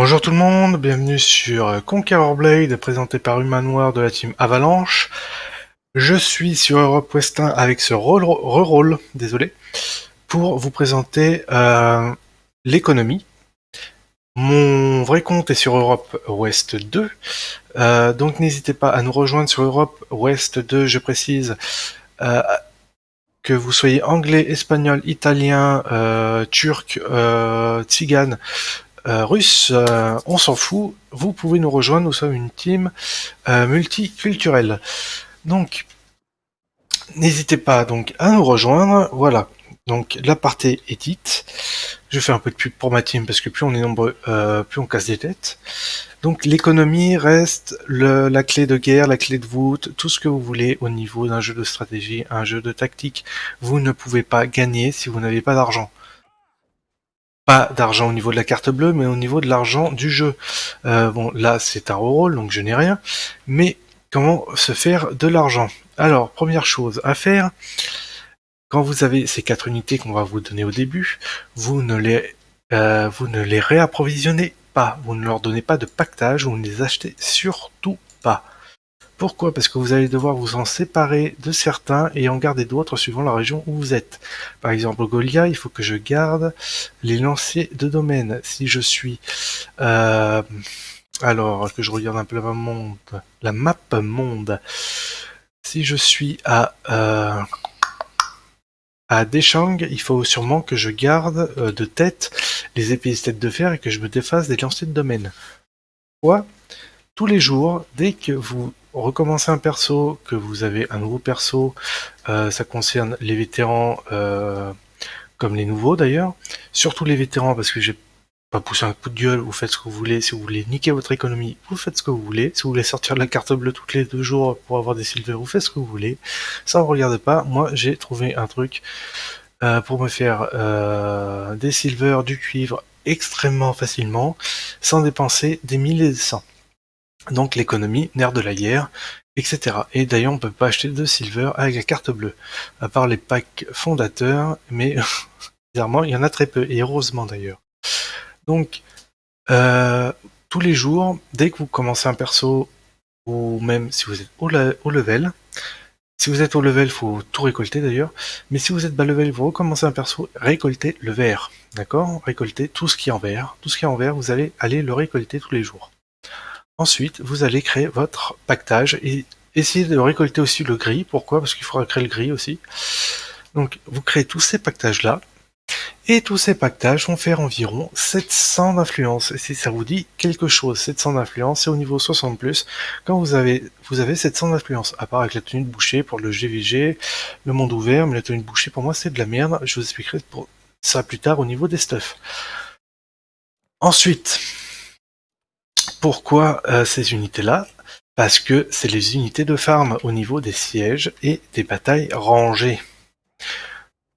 Bonjour tout le monde, bienvenue sur Conqueror Blade, présenté par Humanoir de la team Avalanche. Je suis sur Europe West 1 avec ce re-roll, désolé, pour vous présenter euh, l'économie. Mon vrai compte est sur Europe Ouest 2, euh, donc n'hésitez pas à nous rejoindre sur Europe Ouest 2, je précise, euh, que vous soyez anglais, espagnol, italien, turc, tzigane, russe, euh, on s'en fout, vous pouvez nous rejoindre, nous sommes une team euh, multiculturelle. Donc, n'hésitez pas donc à nous rejoindre, voilà. Donc la partie est dite. Je fais un peu de pub pour ma team parce que plus on est nombreux, plus on casse des têtes. Donc l'économie reste la clé de guerre, la clé de voûte, tout ce que vous voulez au niveau d'un jeu de stratégie, un jeu de tactique. Vous ne pouvez pas gagner si vous n'avez pas d'argent pas d'argent au niveau de la carte bleue, mais au niveau de l'argent du jeu. Euh, bon, là, c'est un rôle, donc je n'ai rien. Mais comment se faire de l'argent? Alors, première chose à faire, quand vous avez ces quatre unités qu'on va vous donner au début, vous ne les, euh, vous ne les réapprovisionnez pas. Vous ne leur donnez pas de pactage, vous ne les achetez surtout pas. Pourquoi? Parce que vous allez devoir vous en séparer de certains et en garder d'autres suivant la région où vous êtes. Par exemple, Golia, il faut que je garde les lanciers de domaine. Si je suis... Euh, alors, que je regarde un peu la monde, la map monde? Si je suis à... Euh, à Deshang, il faut sûrement que je garde euh, de tête les épées de fer et que je me défasse des lanciers de domaine. Pourquoi? Tous les jours, dès que vous recommencez un perso, que vous avez un nouveau perso, euh, ça concerne les vétérans euh, comme les nouveaux d'ailleurs, surtout les vétérans parce que j'ai pas poussé un coup de gueule, vous faites ce que vous voulez, si vous voulez niquer votre économie, vous faites ce que vous voulez, si vous voulez sortir de la carte bleue toutes les deux jours pour avoir des silver, vous faites ce que vous voulez, ça ne regarde pas, moi j'ai trouvé un truc euh, pour me faire des silver, du cuivre extrêmement facilement, sans dépenser des milliers des cents donc l'économie, nerf de la guerre, etc. Et d'ailleurs, on peut pas acheter de silver avec la carte bleue, à part les packs fondateurs, mais bizarrement, il y en a très peu, et heureusement d'ailleurs. Donc, euh, tous les jours, dès que vous commencez un perso, ou même si vous êtes au, level, si vous êtes au level, faut tout récolter d'ailleurs, mais si vous êtes bas level, vous recommencez un perso, récoltez le vert, d'accord? Récoltez tout ce qui est en vert, tout ce qui est en vert, vous allez aller le récolter tous les jours. Ensuite, vous allez créer votre pactage et essayer de récolter aussi le gris. Pourquoi? Parce qu'il faudra créer le gris aussi. Donc, vous créez tous ces pactages-là. Et tous ces pactages vont faire environ 700 d'influence. Et si ça vous dit quelque chose, 700 d'influence, c'est au niveau 60+. Quand vous avez, vous avez 700 d'influence, à part avec la tenue de boucher pour le GVG, le monde ouvert, mais la tenue de boucher pour moi c'est de la merde. Je vous expliquerai pour ça plus tard au niveau des stuffs. Ensuite, pourquoi euh, ces unités-là? Parce que c'est les unités de farm au niveau des sièges et des batailles rangées.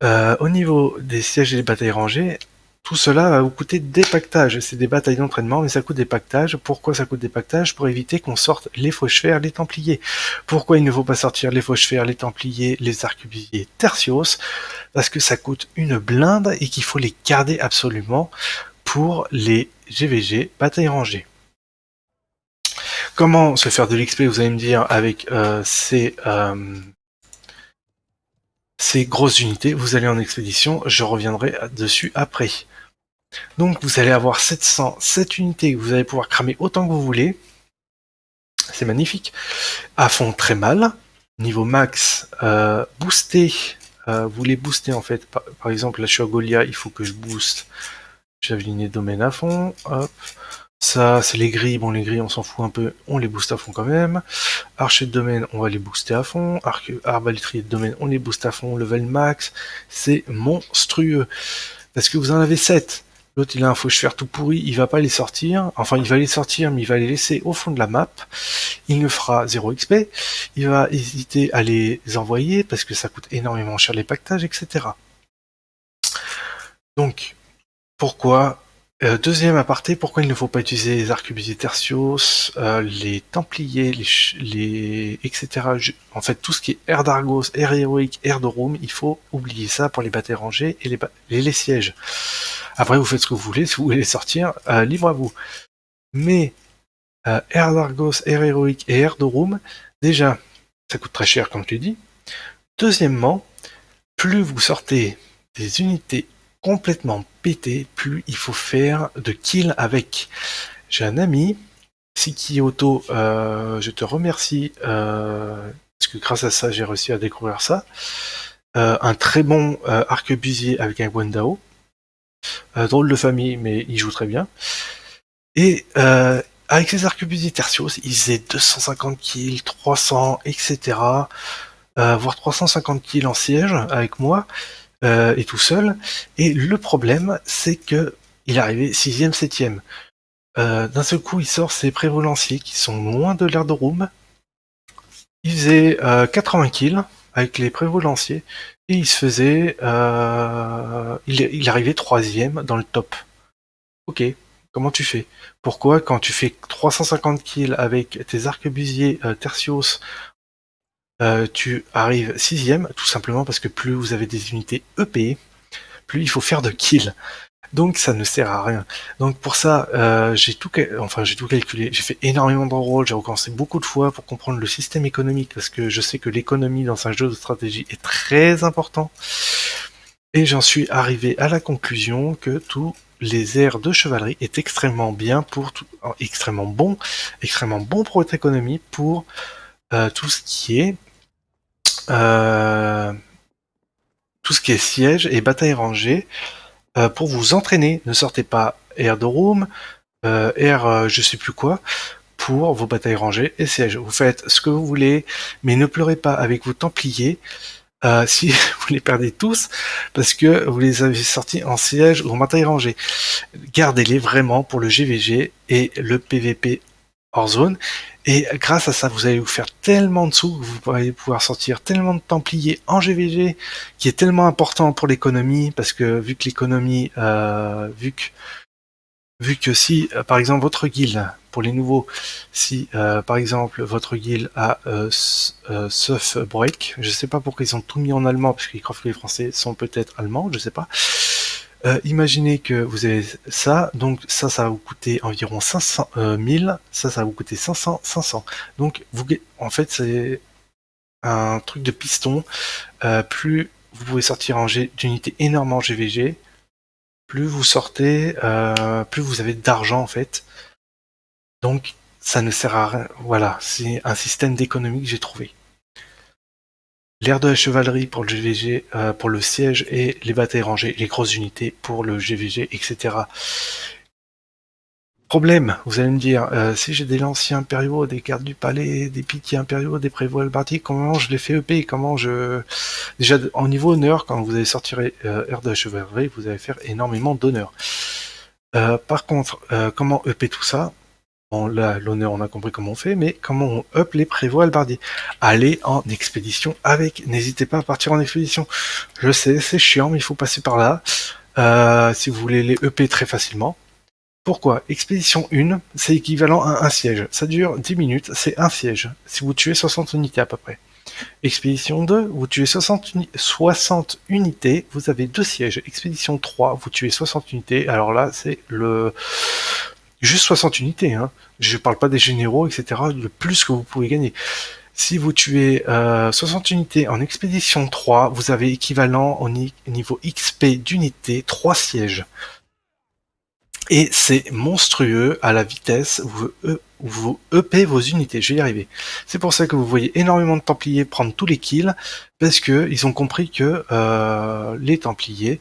Euh, au niveau des sièges et des batailles rangées, tout cela va vous coûter des pactages. C'est des batailles d'entraînement, mais ça coûte des pactages. Pourquoi ça coûte des pactages? Pour éviter qu'on sorte les fauches-fers, les templiers. Pourquoi il ne faut pas sortir les fauches-fers, les templiers, les arquebusiers tertios? Parce que ça coûte une blinde et qu'il faut les garder absolument pour les GVG batailles rangées. Comment se faire de l'XP, vous allez me dire, avec euh, ces, euh, ces grosses unités? Vous allez en expédition, je reviendrai dessus après. Donc vous allez avoir 707 unités, vous allez pouvoir cramer autant que vous voulez. C'est magnifique. À fond très mal. Niveau max, euh, booster. Euh, vous les booster en fait. Par, exemple, là je suis à Golia, il faut que je booste. J'avais domaine à fond. Hop. Ça, c'est les grilles. Bon, les grilles, on s'en fout un peu. On les booste à fond quand même. Archer de domaine, on va les booster à fond. Arbalétrier de domaine, on les booste à fond. Level max, c'est monstrueux. Parce que vous en avez 7. L'autre, il a un fauche-fer tout pourri, il va pas les sortir. Enfin, il va les sortir, mais il va les laisser au fond de la map. Il ne fera 0 XP. Il va hésiter à les envoyer parce que ça coûte énormément cher les pactages, etc. Donc, pourquoi euh, deuxième aparté, pourquoi il ne faut pas utiliser les arquebusiers tertios, euh, les templiers, les, etc. En fait, tout ce qui est air d'Argos, air héroïque, air de Room, il faut oublier ça pour les batailles rangées et les, sièges. Après, vous faites ce que vous voulez, si vous voulez les sortir, euh, libre à vous. Mais Air d'Argos, Air Héroïque et Air de Room, déjà, ça coûte très cher comme tu dis. Deuxièmement, plus vous sortez des unités complètement pétées, plus il faut faire de kills avec. J'ai un ami, Siki Auto, euh, je te remercie, euh, parce que grâce à ça, j'ai réussi à découvrir ça. Euh, un très bon arquebusier avec un Gwendao. drôle de famille, mais il joue très bien. Et avec ses arquebusiers tertios, il faisait 250 kills, 300, etc. voire 350 kills en siège avec moi. Euh, et tout seul. Et le problème, c'est que il arrivé 6ème, 7ème. Euh, d'un seul coup, il sort ses prévolanciers qui sont loin de l'air de room. Il faisait 80 euh, kills avec les prévolanciers et il se faisait... il, il arrivait troisième dans le top. Ok, comment tu fais? Pourquoi quand tu fais 350 kills avec tes arquebusiers tertios euh, tu arrives sixième, tout simplement parce que plus vous avez des unités EP, plus il faut faire de kills. Donc ça ne sert à rien. Donc pour ça, euh, j'ai tout, enfin j'ai tout calculé. J'ai fait énormément de rôles, j'ai recommencé beaucoup de fois pour comprendre le système économique parce que je sais que l'économie dans un jeu de stratégie est très important. Et j'en suis arrivé à la conclusion que tous les airs de chevalerie est extrêmement bien pour tout, extrêmement bon, extrêmement bon pour votre économie pour euh, tout ce qui est euh, tout ce qui est siège et bataille rangée euh, pour vous entraîner. Ne sortez pas Air de Room, euh, Air je sais plus quoi, pour vos batailles rangées et sièges. Vous faites ce que vous voulez, mais ne pleurez pas avec vos Templiers si vous les perdez tous parce que vous les avez sortis en siège ou en bataille rangée. Gardez-les vraiment pour le GVG et le PVP hors zone. Et grâce à ça, vous allez vous faire tellement de sous vous allez pouvoir sortir tellement de Templiers en GVG, qui est tellement important pour l'économie, parce que vu que l'économie, euh, vu que vu que si, euh, par exemple, votre guild, pour les nouveaux, si, euh, par exemple, votre guild a euh, euh, Break, je sais pas pourquoi ils ont tout mis en allemand, parce qu'ils croient que les Français sont peut-être allemands, je sais pas, euh, imaginez que vous avez ça, donc ça, ça va vous coûter environ 500 1000, ça, ça va vous coûter 500, 500. Donc, vous, en fait, c'est un truc de piston. Euh, plus vous pouvez sortir en d'unités énormément GVG, plus vous sortez, euh, plus vous avez d'argent en fait. Donc, ça ne sert à rien. Voilà, c'est un système d'économie que j'ai trouvé. L'air de la chevalerie pour le GVG, euh, pour le siège et les batailles rangées, les grosses unités pour le GVG, etc. Problème, vous allez me dire, euh, si j'ai des lanciers impériaux, des gardes du palais, des piquiers impériaux, des prévots albardiers, comment je les fais EP Comment je... Déjà, en niveau honneur, quand vous allez sortir euh, de la chevalerie, vous allez faire énormément d'honneur. par contre, comment EP tout ça? Là, l'honneur, on a compris comment on fait, mais comment on up les prévoits albardiers Allez en expédition avec, n'hésitez pas à partir en expédition. Je sais, c'est chiant, mais il faut passer par là, euh, si vous voulez les EP très facilement. Pourquoi? Expédition 1, c'est équivalent à un siège. Ça dure 10 minutes, c'est un siège, si vous tuez 60 unités à peu près. Expédition 2, vous tuez 60, 60 unités, vous avez deux sièges. Expédition 3, vous tuez 60 unités, alors là, c'est le juste 60 unités, hein. je parle pas des généraux, etc., le plus que vous pouvez gagner. Si vous tuez euh, 60 unités en expédition 3, vous avez équivalent au niveau XP d'unité 3 sièges. Et c'est monstrueux à la vitesse où vous, EP vos unités, je vais y arriver. C'est pour ça que vous voyez énormément de Templiers prendre tous les kills, parce que ils ont compris que euh, les Templiers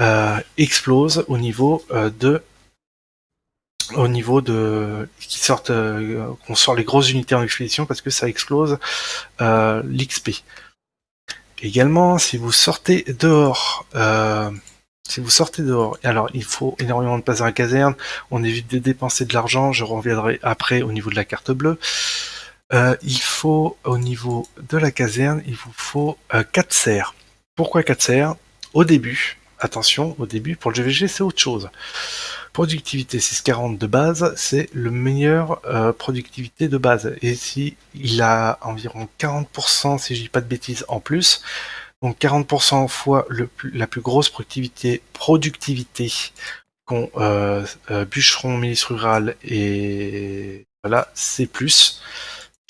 euh, explosent au niveau euh, de au niveau de qui sortent euh, qu'on sort les grosses unités en expédition parce que ça explose euh, l'XP. Également, si vous sortez dehors, euh, si vous sortez dehors, alors il faut énormément de place à la caserne, on évite de dépenser de l'argent, je reviendrai après au niveau de la carte bleue. il faut au niveau de la caserne, il vous faut 4 serres. Pourquoi 4 serres? Au début, attention, au début pour le GVG c'est autre chose. Productivité 640 de base, c'est le meilleur euh, productivité de base. Et si il a environ 40%, si je dis pas de bêtises, en plus, donc 40% fois la plus grosse productivité, productivité euh, euh, bûcheron, milice rurale et voilà, C+.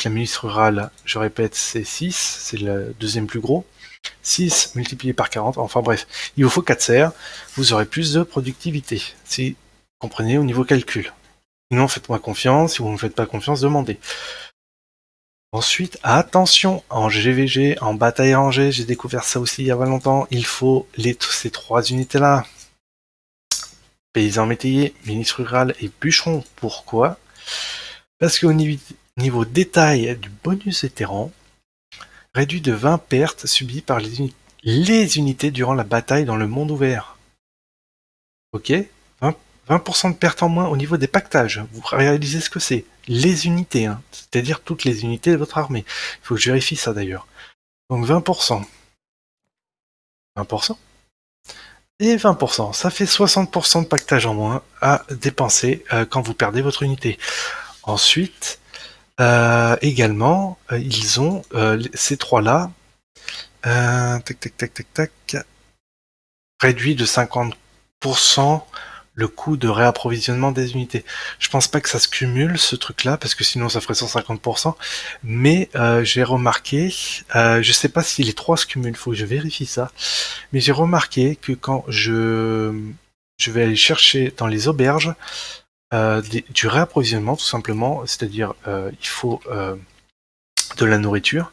La milice rurale, je répète, c'est 6, c'est le deuxième plus gros. 6 multiplié par 40, enfin bref, il vous faut 4 serres, vous aurez plus de productivité, comprenez au niveau calcul. Sinon, faites-moi confiance, si vous ne me faites pas confiance, demandez. Ensuite, attention, en GVG, en bataille rangée, j'ai découvert ça aussi il y a pas longtemps, il faut les, ces trois unités-là. Paysan métayer, ministre rural et bûcheron. Pourquoi? Parce qu'au niveau, détail du bonus vétéran, réduit de 20 pertes subies par les, les unités durant la bataille dans le monde ouvert. Ok? 20%, de pertes en moins au niveau des pactages. Vous réalisez ce que c'est. Les unités, hein. c'est-à-dire toutes les unités de votre armée. Il faut que je vérifie ça d'ailleurs. Donc 20%. 20% et 20%. Ça fait 60% de pactage en moins à dépenser euh, quand vous perdez votre unité. Ensuite, euh, également, euh, ils ont ces trois-là, tac tac tac tac tac, réduit de 50% le coût de réapprovisionnement des unités. Je pense pas que ça se cumule ce truc-là parce que sinon ça ferait 150%. Mais euh, j'ai remarqué, euh, je sais pas si les trois se cumulent, faut que je vérifie ça. Mais j'ai remarqué que quand je je vais aller chercher dans les auberges euh, du réapprovisionnement tout simplement, c'est-à-dire euh, il faut euh, de la nourriture.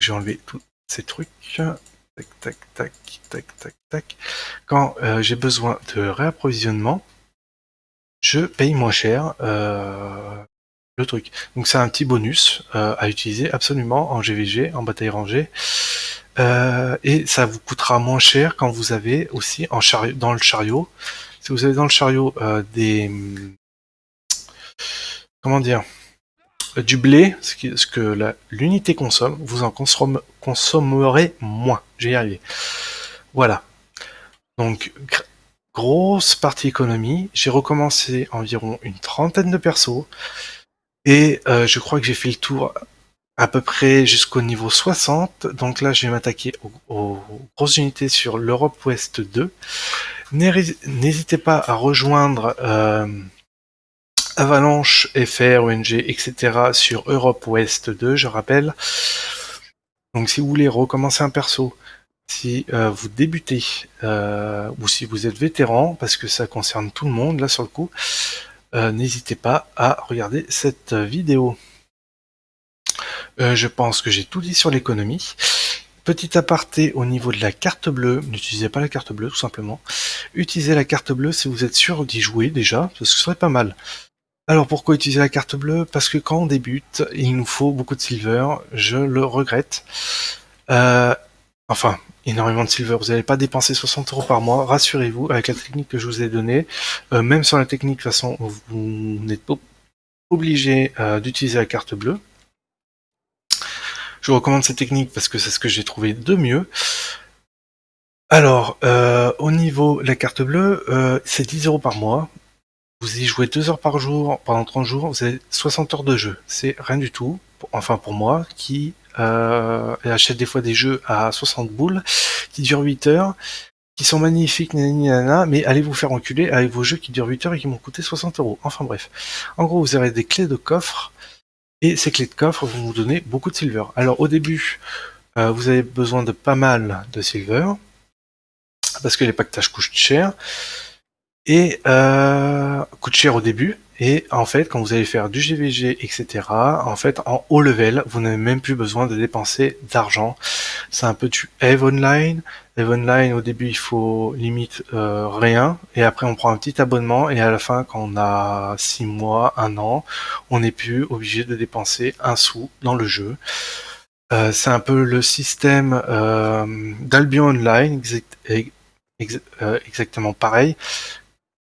J'ai enlevé tous ces trucs tac, tac, tac, tac, tac, Quand euh, j'ai besoin de réapprovisionnement, je paye moins cher euh, le truc. Donc c'est un petit bonus euh, à utiliser absolument en GVG, en bataille rangée. et ça vous coûtera moins cher quand vous avez aussi en chariot, dans le chariot. Si vous avez dans le chariot des... Comment dire du blé, ce, que l'unité consomme, vous en consommerez moins. J'ai arrivé. Voilà. Donc, grosse partie économie. J'ai recommencé environ une trentaine de persos. Et euh, je crois que j'ai fait le tour à peu près jusqu'au niveau 60. Donc là, je vais m'attaquer aux, grosses unités sur l'Europe Ouest 2. N'hésitez pas à rejoindre... Euh, Avalanche, FR, ONG, etc. sur Europe Ouest 2, je rappelle. Donc si vous voulez recommencer un perso, si euh, vous débutez, euh, ou si vous êtes vétéran, parce que ça concerne tout le monde là sur le coup, euh, n'hésitez pas à regarder cette vidéo. je pense que j'ai tout dit sur l'économie. Petit aparté au niveau de la carte bleue, n'utilisez pas la carte bleue tout simplement. Utilisez la carte bleue si vous êtes sûr d'y jouer déjà, parce que ce serait pas mal. Alors pourquoi utiliser la carte bleue? Parce que quand on débute, il nous faut beaucoup de silver, je le regrette. Euh, enfin, énormément de silver, vous n'allez pas dépenser 60 euros par mois, rassurez-vous, avec la technique que je vous ai donnée. Euh, même sur la technique, de toute façon, vous n'êtes pas obligé euh, d'utiliser la carte bleue. Je vous recommande cette technique parce que c'est ce que j'ai trouvé de mieux. Alors, au niveau de la carte bleue, c'est 10 euros par mois. Vous y jouez 2 heures par jour pendant 30 jours, vous avez 60 heures de jeu. C'est rien du tout, enfin pour moi, qui euh, achète des fois des jeux à 60 boules, qui durent 8 heures, qui sont magnifiques, nanana, mais allez vous faire enculer avec vos jeux qui durent 8 heures et qui m'ont coûté 60 euros. Enfin bref. En gros, vous aurez des clés de coffre, et ces clés de coffre vont vous donner beaucoup de silver. Alors au début, euh, vous avez besoin de pas mal de silver, parce que les pactages coûtent cher et euh, coûte cher au début. Et en fait, quand vous allez faire du GVG, etc., en fait, en haut level, vous n'avez même plus besoin de dépenser d'argent. C'est un peu du Eve Online. Eve Online, au début, il faut limite euh, rien. Et après, on prend un petit abonnement. Et à la fin, quand on a 6 mois, 1 an, on n'est plus obligé de dépenser un sou dans le jeu. Euh, c'est un peu le système euh, d'Albion Online, exactement pareil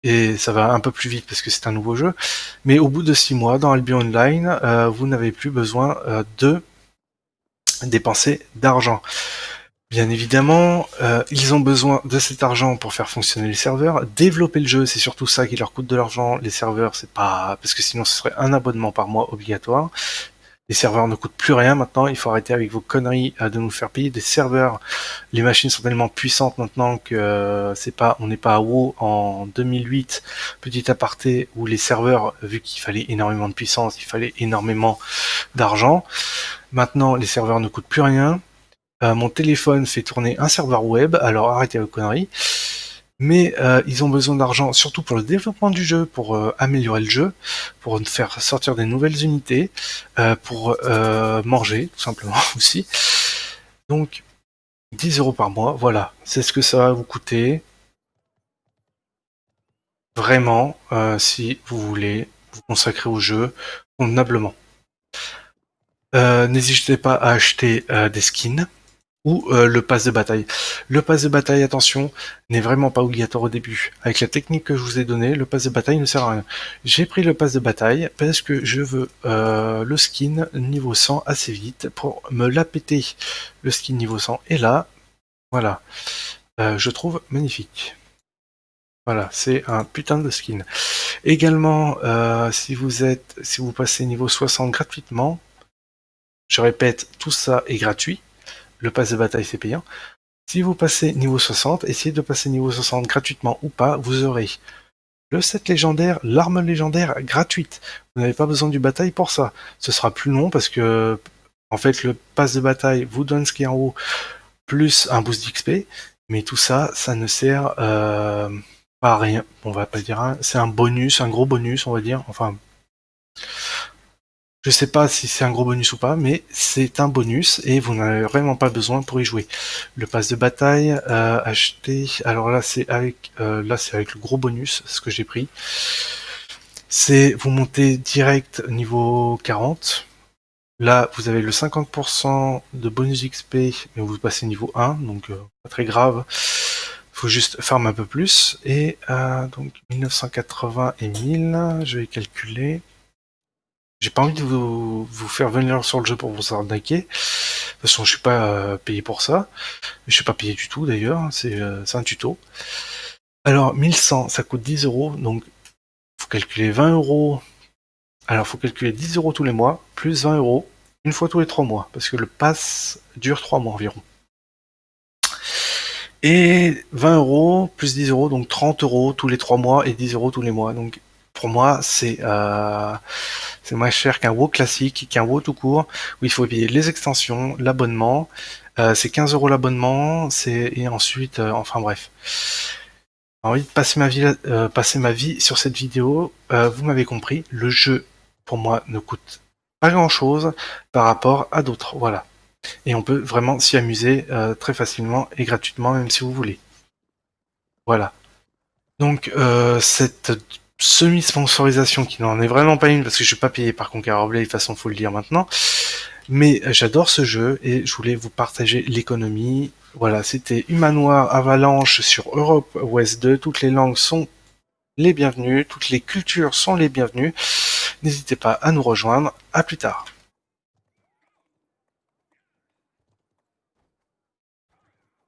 et ça va un peu plus vite parce que c'est un nouveau jeu. Mais au bout de 6 mois, dans Albion Online, euh, vous n'avez plus besoin euh, de dépenser d'argent. Bien évidemment, euh, ils ont besoin de cet argent pour faire fonctionner les serveurs. Développer le jeu, c'est surtout ça qui leur coûte de l'argent. Les serveurs, c'est pas parce que sinon ce serait un abonnement par mois obligatoire. Les serveurs ne coûtent plus rien maintenant, il faut arrêter avec vos conneries euh, de nous faire payer des serveurs. Les machines sont tellement puissantes maintenant que euh, c'est pas, on n'est pas à WoW en 2008, petit aparté, où les serveurs, vu qu'il fallait énormément de puissance, il fallait énormément d'argent. Maintenant, les serveurs ne coûtent plus rien. Euh, mon téléphone fait tourner un serveur web, alors arrêtez vos conneries mais euh, ils ont besoin d'argent surtout pour le développement du jeu, pour euh, améliorer le jeu, pour faire sortir des nouvelles unités, euh, pour manger tout simplement aussi. Donc 10 euros par mois, voilà, c'est ce que ça va vous coûter. Vraiment, si vous voulez vous consacrer au jeu convenablement. N'hésitez pas à acheter des skins ou euh, le pass de bataille. Le pass de bataille, attention, n'est vraiment pas obligatoire au début. Avec la technique que je vous ai donnée, le pass de bataille ne sert à rien. J'ai pris le pass de bataille parce que je veux euh, le skin niveau 100 assez vite pour me la péter. Le skin niveau 100 est là. Voilà. Euh, je trouve magnifique. Voilà, c'est un putain de skin. Également, si vous êtes, si vous passez niveau 60 gratuitement, je répète, tout ça est gratuit le pass de bataille c'est payant. Si vous passez niveau 60, essayez de passer niveau 60 gratuitement ou pas, vous aurez le set légendaire, l'arme légendaire gratuite. Vous n'avez pas besoin du bataille pour ça. Ce sera plus long parce que en fait le pass de bataille vous donne ce qui est en haut plus un boost d'XP, mais tout ça, ça ne sert euh, pas à rien. On va pas dire, c'est un bonus, un gros bonus, on va dire. Enfin, je sais pas si c'est un gros bonus ou pas, mais c'est un bonus et vous n'avez vraiment pas besoin pour y jouer. Le pass de bataille euh, acheté, alors là c'est avec euh, là c'est avec le gros bonus, ce que j'ai pris. C'est vous montez direct niveau 40. Là vous avez le 50% de bonus XP, mais vous passez niveau 1, donc euh, pas très grave. Faut juste farm un peu plus. Et donc 1980 et 1000, je vais calculer. J'ai pas envie de vous, faire venir sur le jeu pour vous arnaquer. De toute façon, je suis pas euh, payé pour ça. Je suis pas payé du tout d'ailleurs, c'est euh, un tuto. Alors, 1100, ça coûte 10 euros, donc faut calculer 20 euros. Alors, faut calculer 10 euros tous les mois, plus 20 euros, une fois tous les 3 mois, parce que le pass dure 3 mois environ. Et 20 euros plus 10 euros, donc 30 euros tous les 3 mois et 10 euros tous les mois. Donc pour moi, c'est euh, moins cher qu'un WoW classique, qu'un WoW tout court, où il faut payer les extensions, l'abonnement. Euh, c'est 15 euros l'abonnement, c'est et ensuite, euh, enfin bref. J'ai envie de passer ma vie, euh, passer ma vie sur cette vidéo. vous m'avez compris, le jeu pour moi ne coûte pas grand chose par rapport à d'autres. Voilà. Et on peut vraiment s'y amuser très facilement et gratuitement, même si vous voulez. Voilà. Donc cette semi-sponsorisation qui n'en est vraiment pas une parce que je suis pas payé par Conqueror de toute façon faut le dire maintenant. Mais j'adore ce jeu et je voulais vous partager l'économie. Voilà, c'était Humanoir Avalanche sur Europe West 2. Toutes les langues sont les bienvenues, toutes les cultures sont les bienvenues. N'hésitez pas à nous rejoindre. À plus tard.